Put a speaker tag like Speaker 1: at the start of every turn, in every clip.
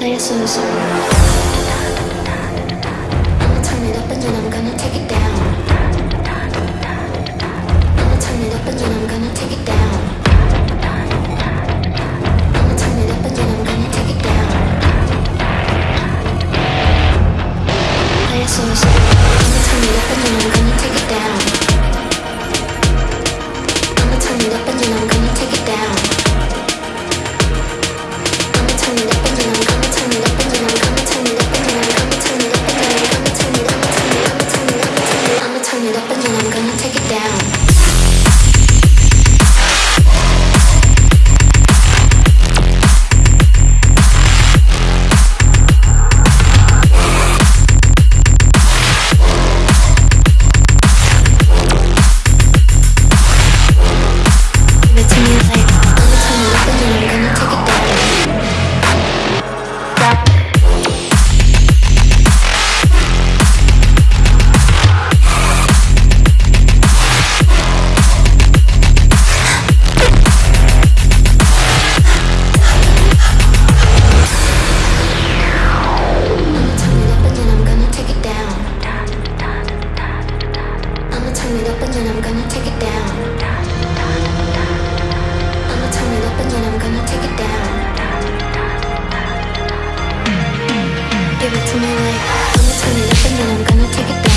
Speaker 1: Play a solo. I'ma turn it up and then I'm gonna take it down. 감사합니다. and I'm gonna take it down.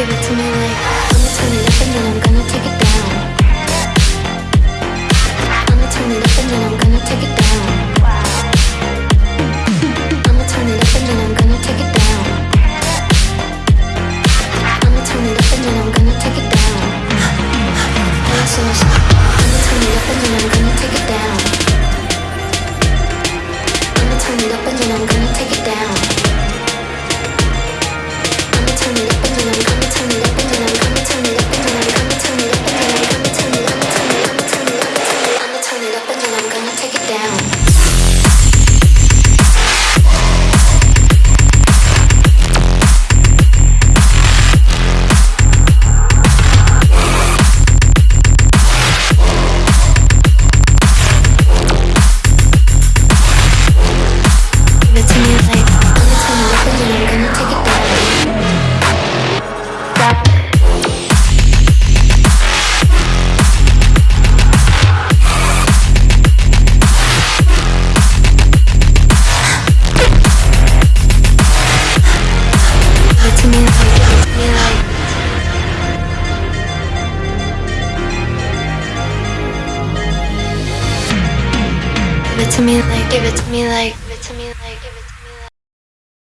Speaker 1: give it to me like I'ma turn it up and then I'm gonna take it down. I'ma turn it up and then I'm gonna take it down. Give it to me like